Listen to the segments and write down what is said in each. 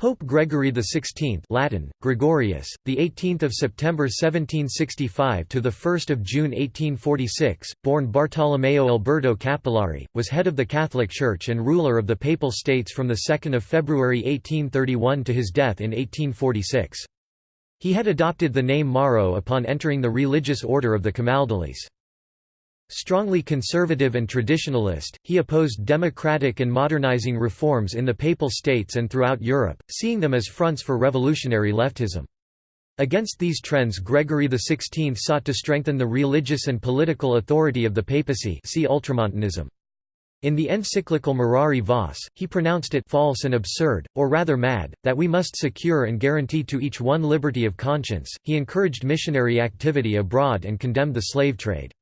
Pope Gregory XVI Latin, Gregorius, the 18th of September 1765 to the 1st of June 1846, born Bartolomeo Alberto Cappellari, was head of the Catholic Church and ruler of the Papal States from the 2nd of February 1831 to his death in 1846. He had adopted the name Mauro upon entering the religious order of the Camaldolese. Strongly conservative and traditionalist, he opposed democratic and modernizing reforms in the Papal States and throughout Europe, seeing them as fronts for revolutionary leftism. Against these trends Gregory XVI sought to strengthen the religious and political authority of the papacy see Ultramontanism. In the encyclical Mirari Vos, he pronounced it false and absurd, or rather mad, that we must secure and guarantee to each one liberty of conscience. He encouraged missionary activity abroad and condemned the slave trade.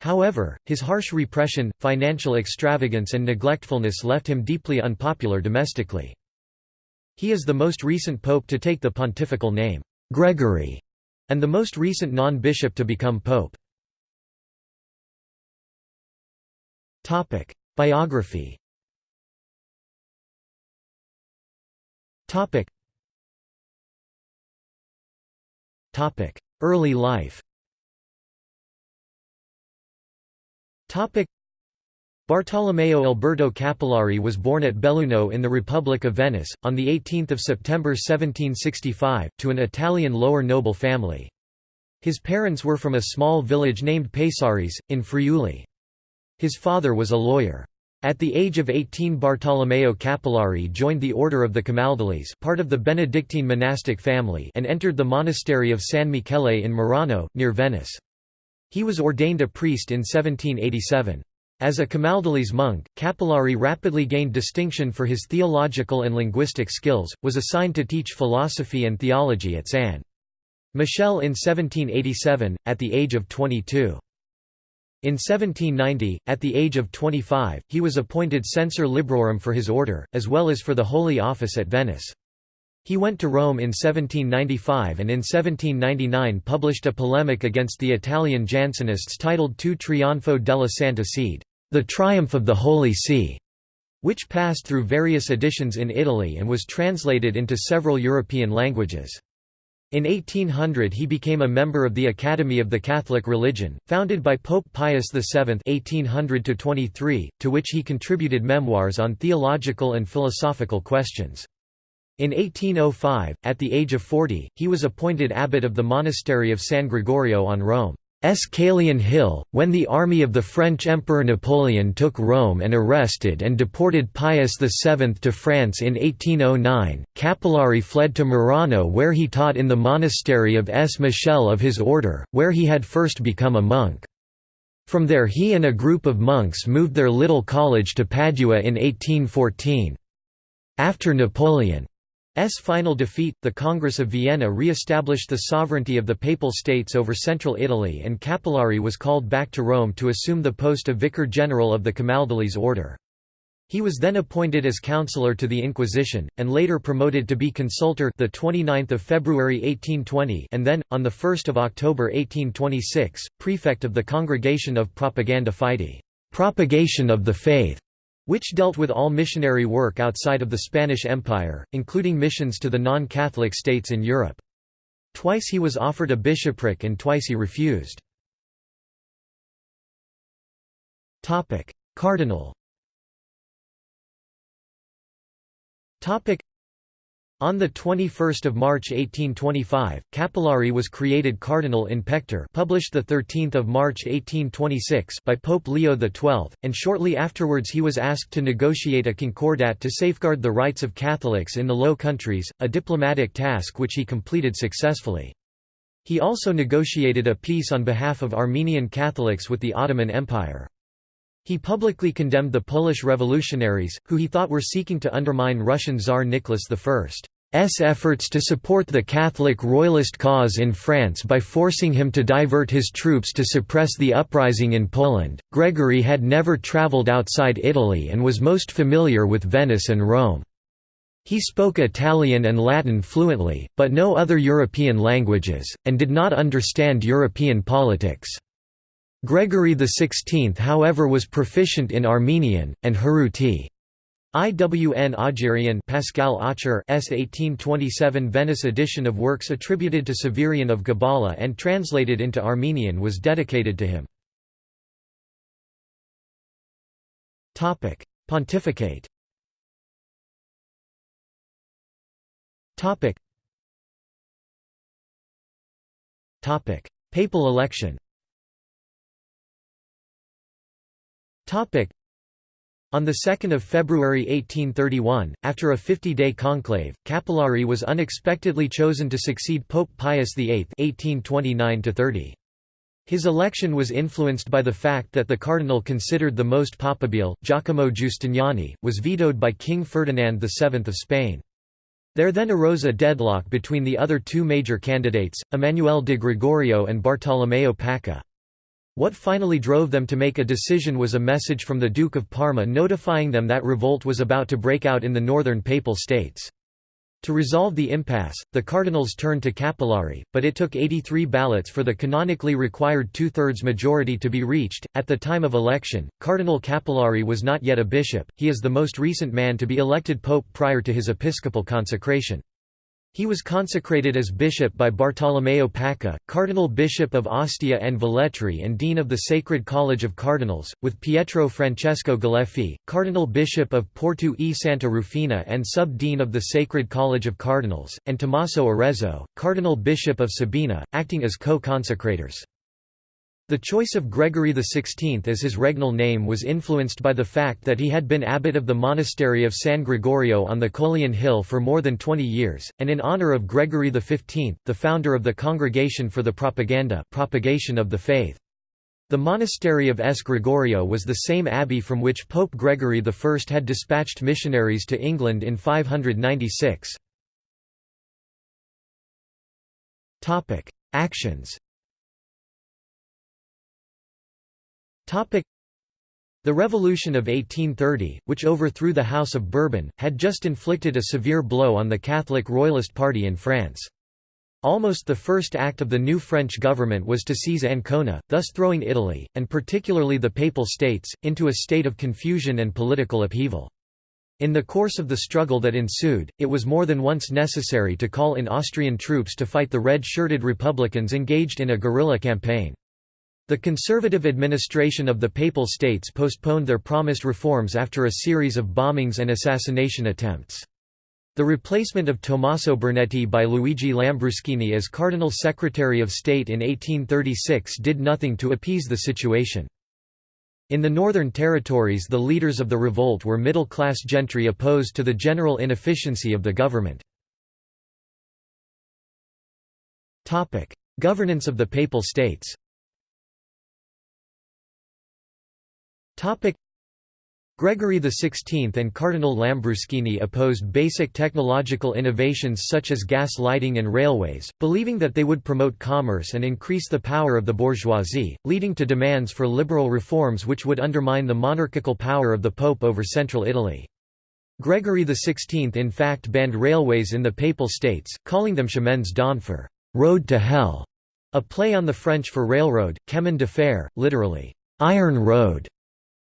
However, his harsh repression, financial extravagance and neglectfulness left him deeply unpopular domestically. He is the most recent pope to take the pontifical name, Gregory, and the most recent non-bishop to become pope. Biography Early life Bartolomeo Alberto Cappellari was born at Belluno in the Republic of Venice, on 18 September 1765, to an Italian lower noble family. His parents were from a small village named Pesaris, in Friuli. His father was a lawyer. At the age of 18 Bartolomeo Cappellari joined the Order of the Camaldolese part of the Benedictine monastic family and entered the monastery of San Michele in Murano, near Venice. He was ordained a priest in 1787. As a Camaldolese monk, Cappellari rapidly gained distinction for his theological and linguistic skills, was assigned to teach philosophy and theology at San Michele in 1787, at the age of 22. In 1790, at the age of 25, he was appointed censor librorum for his order, as well as for the Holy Office at Venice. He went to Rome in 1795 and in 1799 published a polemic against the Italian Jansenists titled Tu Trionfo della Santa Sede, The Triumph of the Holy See, which passed through various editions in Italy and was translated into several European languages. In 1800 he became a member of the Academy of the Catholic Religion, founded by Pope Pius VII 1800 to which he contributed memoirs on theological and philosophical questions. In 1805, at the age of 40, he was appointed abbot of the monastery of San Gregorio on Rome's Caelian Hill. When the army of the French Emperor Napoleon took Rome and arrested and deported Pius VII to France in 1809, Cappellari fled to Murano where he taught in the monastery of S. Michele of his order, where he had first become a monk. From there he and a group of monks moved their little college to Padua in 1814. After Napoleon final defeat, the Congress of Vienna re-established the sovereignty of the Papal States over central Italy and Cappellari was called back to Rome to assume the post of Vicar General of the Camaldolese order. He was then appointed as counselor to the Inquisition, and later promoted to be consultor the 29th of February 1820 and then, on 1 October 1826, prefect of the Congregation of Propaganda Fide propagation of the faith", which dealt with all missionary work outside of the Spanish Empire, including missions to the non-Catholic states in Europe. Twice he was offered a bishopric and twice he refused. Cardinal on 21 March 1825, Cappellari was created Cardinal in pectore published 13 March 1826 by Pope Leo XII, and shortly afterwards he was asked to negotiate a concordat to safeguard the rights of Catholics in the Low Countries, a diplomatic task which he completed successfully. He also negotiated a peace on behalf of Armenian Catholics with the Ottoman Empire. He publicly condemned the Polish revolutionaries, who he thought were seeking to undermine Russian Tsar Nicholas I's efforts to support the Catholic royalist cause in France by forcing him to divert his troops to suppress the uprising in Poland. Gregory had never travelled outside Italy and was most familiar with Venice and Rome. He spoke Italian and Latin fluently, but no other European languages, and did not understand European politics. Gregory XVI however was proficient in Armenian, and Haruti. IWN Augerian Pascal Aucher S 1827 Venice edition of works attributed to Severian of Gabala and translated into Armenian was dedicated to him. Pontificate. Papal election. On 2 February 1831, after a 50-day conclave, Cappellari was unexpectedly chosen to succeed Pope Pius VIII 1829 -30. His election was influenced by the fact that the cardinal considered the most papabile, Giacomo Giustiniani, was vetoed by King Ferdinand VII of Spain. There then arose a deadlock between the other two major candidates, Emmanuel de Gregorio and Bartolomeo Pacca. What finally drove them to make a decision was a message from the Duke of Parma notifying them that revolt was about to break out in the northern Papal States. To resolve the impasse, the cardinals turned to Cappellari, but it took 83 ballots for the canonically required two-thirds majority to be reached. At the time of election, Cardinal Cappellari was not yet a bishop, he is the most recent man to be elected pope prior to his episcopal consecration. He was consecrated as bishop by Bartolomeo Pacca, cardinal bishop of Ostia and Velletri and dean of the Sacred College of Cardinals, with Pietro Francesco Galeffi, cardinal bishop of Porto e Santa Rufina and sub-dean of the Sacred College of Cardinals, and Tommaso Arezzo, cardinal bishop of Sabina, acting as co-consecrators. The choice of Gregory XVI as his regnal name was influenced by the fact that he had been abbot of the monastery of San Gregorio on the Coelian Hill for more than 20 years, and in honor of Gregory XV, the founder of the Congregation for the Propaganda propagation of the Faith. The monastery of S. Gregorio was the same abbey from which Pope Gregory I had dispatched missionaries to England in 596. Actions The Revolution of 1830, which overthrew the House of Bourbon, had just inflicted a severe blow on the Catholic Royalist Party in France. Almost the first act of the new French government was to seize Ancona, thus throwing Italy, and particularly the Papal States, into a state of confusion and political upheaval. In the course of the struggle that ensued, it was more than once necessary to call in Austrian troops to fight the red-shirted republicans engaged in a guerrilla campaign. The conservative administration of the Papal States postponed their promised reforms after a series of bombings and assassination attempts. The replacement of Tommaso Bernetti by Luigi Lambruschini as Cardinal Secretary of State in 1836 did nothing to appease the situation. In the Northern Territories the leaders of the revolt were middle-class gentry opposed to the general inefficiency of the government. Governance of the Papal States Gregory XVI and Cardinal Lambruschini opposed basic technological innovations such as gas lighting and railways, believing that they would promote commerce and increase the power of the bourgeoisie, leading to demands for liberal reforms which would undermine the monarchical power of the Pope over central Italy. Gregory XVI in fact banned railways in the Papal States, calling them chemins d'enfer road to hell", a play on the French for railroad, chemin de fer, literally, iron road.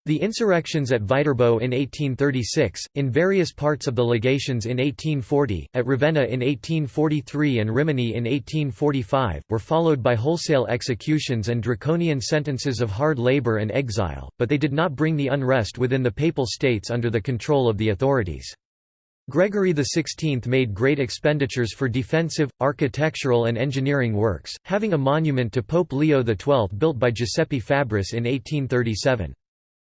The insurrections at Viterbo in 1836, in various parts of the legations in 1840, at Ravenna in 1843 and Rimini in 1845, were followed by wholesale executions and draconian sentences of hard labor and exile, but they did not bring the unrest within the Papal States under the control of the authorities. Gregory XVI made great expenditures for defensive, architectural and engineering works, having a monument to Pope Leo XII built by Giuseppe Fabris in 1837.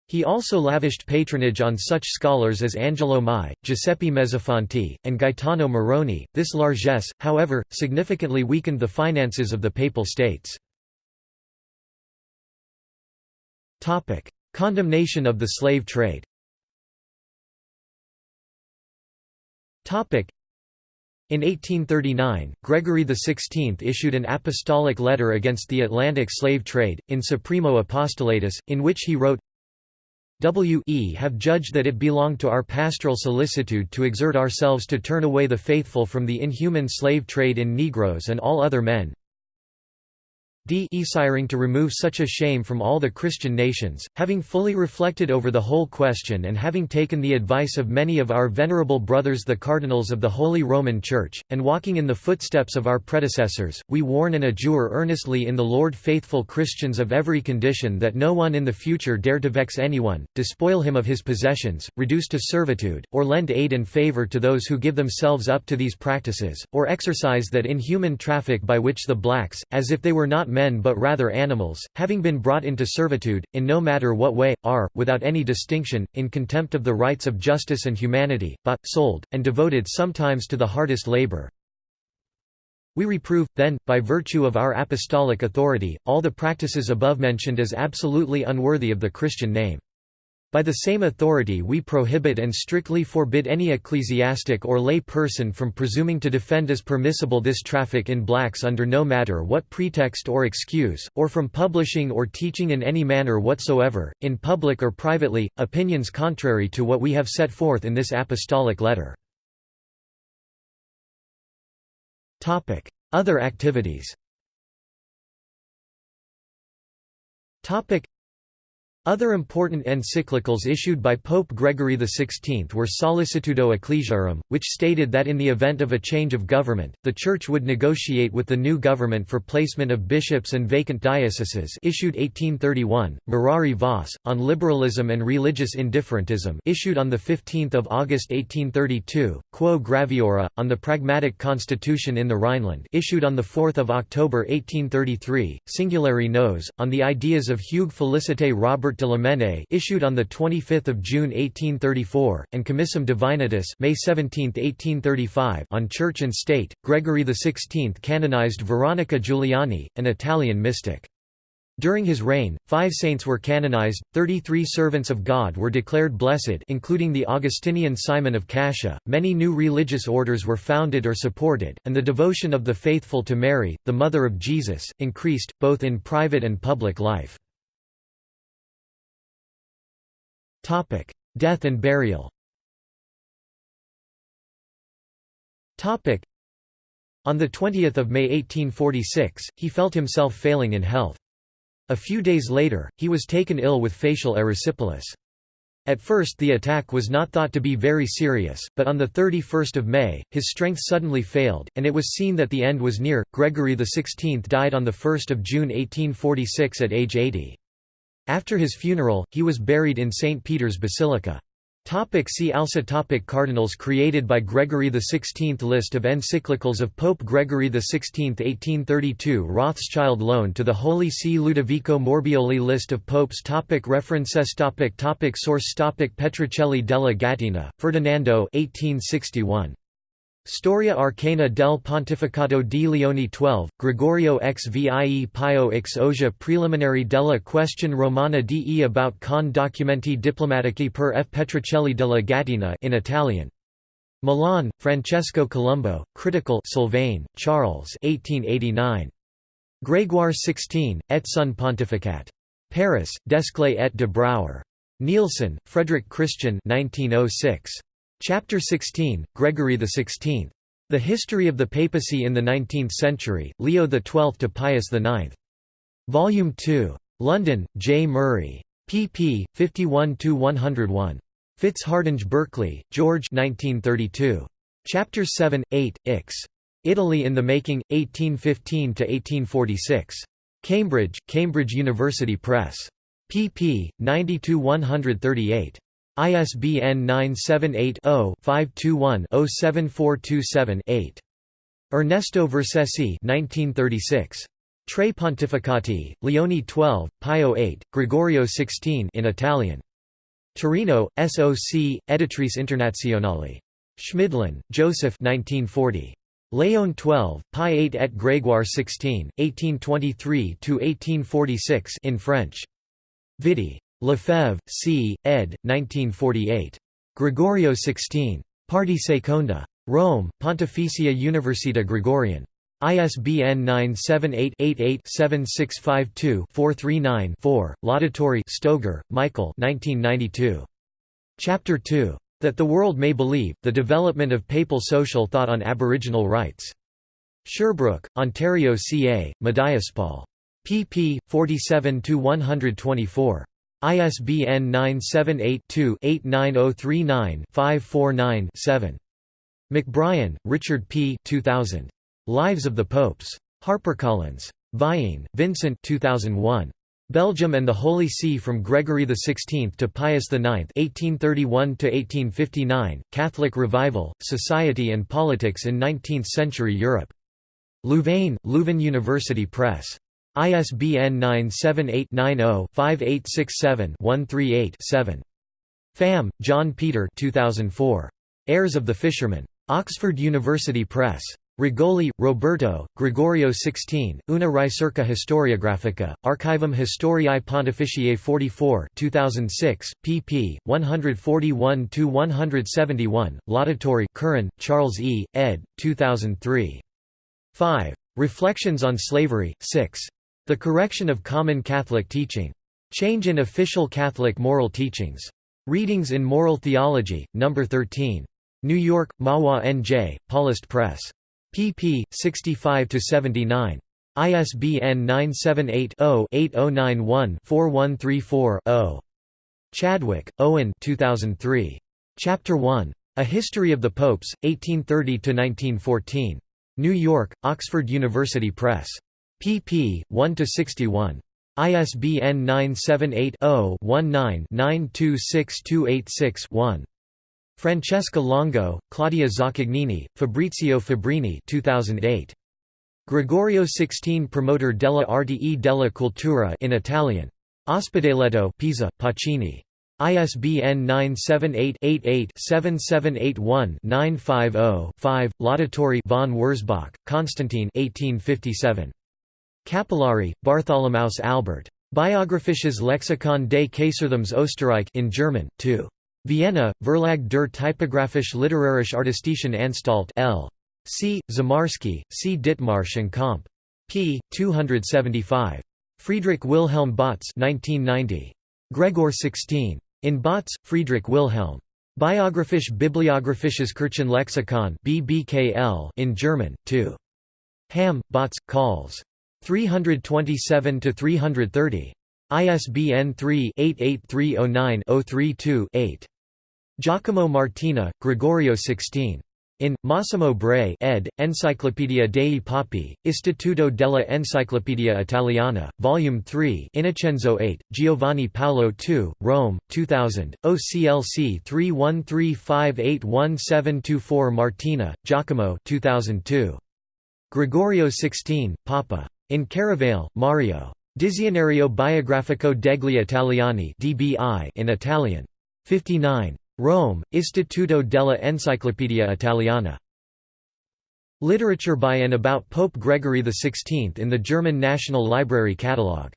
He also lavished patronage on such scholars as Angelo Mai, Giuseppe Mezzofanti, and Gaetano Moroni. This largesse, however, significantly weakened the finances of the Papal States. Topic: Condemnation of the slave trade. Topic: in 1839, Gregory XVI issued an apostolic letter against the Atlantic slave trade, in Supremo Apostolatus, in which he wrote, we have judged that it belonged to our pastoral solicitude to exert ourselves to turn away the faithful from the inhuman slave trade in negroes and all other men. Desiring to remove such a shame from all the Christian nations, having fully reflected over the whole question and having taken the advice of many of our venerable brothers the cardinals of the Holy Roman Church, and walking in the footsteps of our predecessors, we warn and adjure earnestly in the Lord faithful Christians of every condition that no one in the future dare to vex anyone, despoil him of his possessions, reduce to servitude, or lend aid and favor to those who give themselves up to these practices, or exercise that inhuman traffic by which the blacks, as if they were not men but rather animals, having been brought into servitude, in no matter what way, are, without any distinction, in contempt of the rights of justice and humanity, bought, sold, and devoted sometimes to the hardest labor. We reprove, then, by virtue of our apostolic authority, all the practices above mentioned as absolutely unworthy of the Christian name. By the same authority we prohibit and strictly forbid any ecclesiastic or lay person from presuming to defend as permissible this traffic in blacks under no matter what pretext or excuse, or from publishing or teaching in any manner whatsoever, in public or privately, opinions contrary to what we have set forth in this apostolic letter. Other activities other important encyclicals issued by Pope Gregory XVI were Sollicitudo Ecclesiarum, which stated that in the event of a change of government, the Church would negotiate with the new government for placement of bishops and vacant dioceses issued 1831, Mirari Vos, on liberalism and religious indifferentism issued on 15 August 1832, Quo Graviora, on the pragmatic constitution in the Rhineland issued on 4 October 1833, Singulari Nos, on the ideas of Hugues Félicité Robert de Lamennais issued on 25 June 1834, and Commissum Divinitus May 17, 1835 on Church and State, Gregory XVI canonized Veronica Giuliani, an Italian mystic. During his reign, five saints were canonized, 33 servants of God were declared blessed including the Augustinian Simon of Cascia, many new religious orders were founded or supported, and the devotion of the faithful to Mary, the Mother of Jesus, increased, both in private and public life. Death and burial. Topic: On 20 May 1846, he felt himself failing in health. A few days later, he was taken ill with facial erysipelas. At first the attack was not thought to be very serious, but on 31 May, his strength suddenly failed, and it was seen that the end was near. Gregory XVI died on 1 June 1846 at age 80. After his funeral, he was buried in St. Peter's Basilica. Topic see also topic Cardinals created by Gregory XVI List of encyclicals of Pope Gregory XVI 1832 Rothschild loan to the Holy See Ludovico Morbioli List of popes topic References topic topic Source topic Petruccelli della Gattina, Ferdinando 1861. Storia Arcana del Pontificato di Leone XII, Gregorio x vie Pio x Osia Preliminary della Question Romana de about con documenti diplomatici per F. Petruccelli della Gattina in Italian. Milan, Francesco Colombo, Critical Sylvain, Charles 1889. Grégoire XVI, et son pontificat. Paris, Desclée et de Brouwer. Nielsen, Frederick Christian 1906. Chapter 16, Gregory XVI. The History of the Papacy in the Nineteenth Century, Leo XII to Pius IX. Volume 2. London, J. Murray. pp. 51–101. Fitzhardinge Berkeley, George 1932. Chapter 7, 8, Ix. Italy in the Making, 1815–1846. Cambridge, Cambridge University Press. pp. 90–138. ISBN 978-0-521-07427-8. Ernesto Vercesi 1936. Tre Pontificati, Leone XII, Pio VIII, Gregorio XVI in Italian. Torino, SOC, Editrice Internazionale. Schmidlin, Joseph 1940. Leon XII, Pi VIII et Grégoire XVI, 1823–1846 in French. Vidi. Lefebvre, C., ed. 1948. Gregorio XVI. Parte Seconda. Rome, Pontificia Università Gregorian. ISBN 978-88-7652-439-4, Laudatory Stoger, Michael 1992. Chapter 2. That the World May Believe, The Development of Papal Social Thought on Aboriginal Rights. Sherbrooke, Ontario CA, Médiaspaul pp. 47–124. ISBN 978-2-89039-549-7. McBrien, Richard P. 2000. Lives of the Popes. HarperCollins. Vian, Vincent 2001. Belgium and the Holy See from Gregory XVI to Pius IX (1831–1859), Catholic Revival, Society and Politics in Nineteenth-Century Europe. Louvain, Leuven University Press. ISBN 978-90-5867-138-7. Pham, John Peter 2004. Heirs of the Fisherman. Oxford University Press. Regoli, Roberto, Gregorio XVI, Una ricerca historiografica, Archivum Historiae Pontificiae 44 2006, pp. 141–171, Laudatory Curran, Charles E., ed. 2003. 5. Reflections on Slavery, 6. The Correction of Common Catholic Teaching. Change in Official Catholic Moral Teachings. Readings in Moral Theology, No. 13. New York, Mahwah N.J., Paulist Press pp. 65–79. ISBN 978-0-8091-4134-0. Chadwick, Owen 2003. Chapter 1. A History of the Popes, 1830–1914. New York, Oxford University Press. Pp. 1–61. ISBN 978 0 19 926286 1. Francesca Longo, Claudia Zaccagnini, Fabrizio Fabrini 2008. Gregorio XVI Promoter della Arte e della Cultura in Italian. Ospedaletto Pisa, Pacini. ISBN 978-88-7781-950-5, Laudatory von Wurzbach, Constantine 1857. Cappellari, Bartholomaus Albert. Biographisches Lexikon des Kaiserthums Österreich in German, 2. Vienna, Verlag der Typografisch-Literarisch-Artistischen Anstalt L. C. Zamarski, C. Dittmarsh and Comp. p. 275. Friedrich Wilhelm Bautz 1990. Gregor 16. In Bautz, Friedrich Wilhelm. Biographisch Bibliographisches Kirchenlexikon BBKL in German, 2. Hamm, Bautz, Calls. 327–330. ISBN 3-88309-032-8. Giacomo Martina, Gregorio XVI. In, Massimo Bray ed., Enciclopedia dei Papi, Istituto della Enciclopedia Italiana, Volume 3 Innocenzo 8, Giovanni Paolo II, Rome, 2000, OCLC 3135811724 Martina, Giacomo 2002. Gregorio XVI, Papa. In Caravale, Mario. Dizionario biografico degli Italiani in Italian. 59. Rome, Istituto della Enciclopedia Italiana. Literature by and about Pope Gregory XVI in the German National Library Catalogue.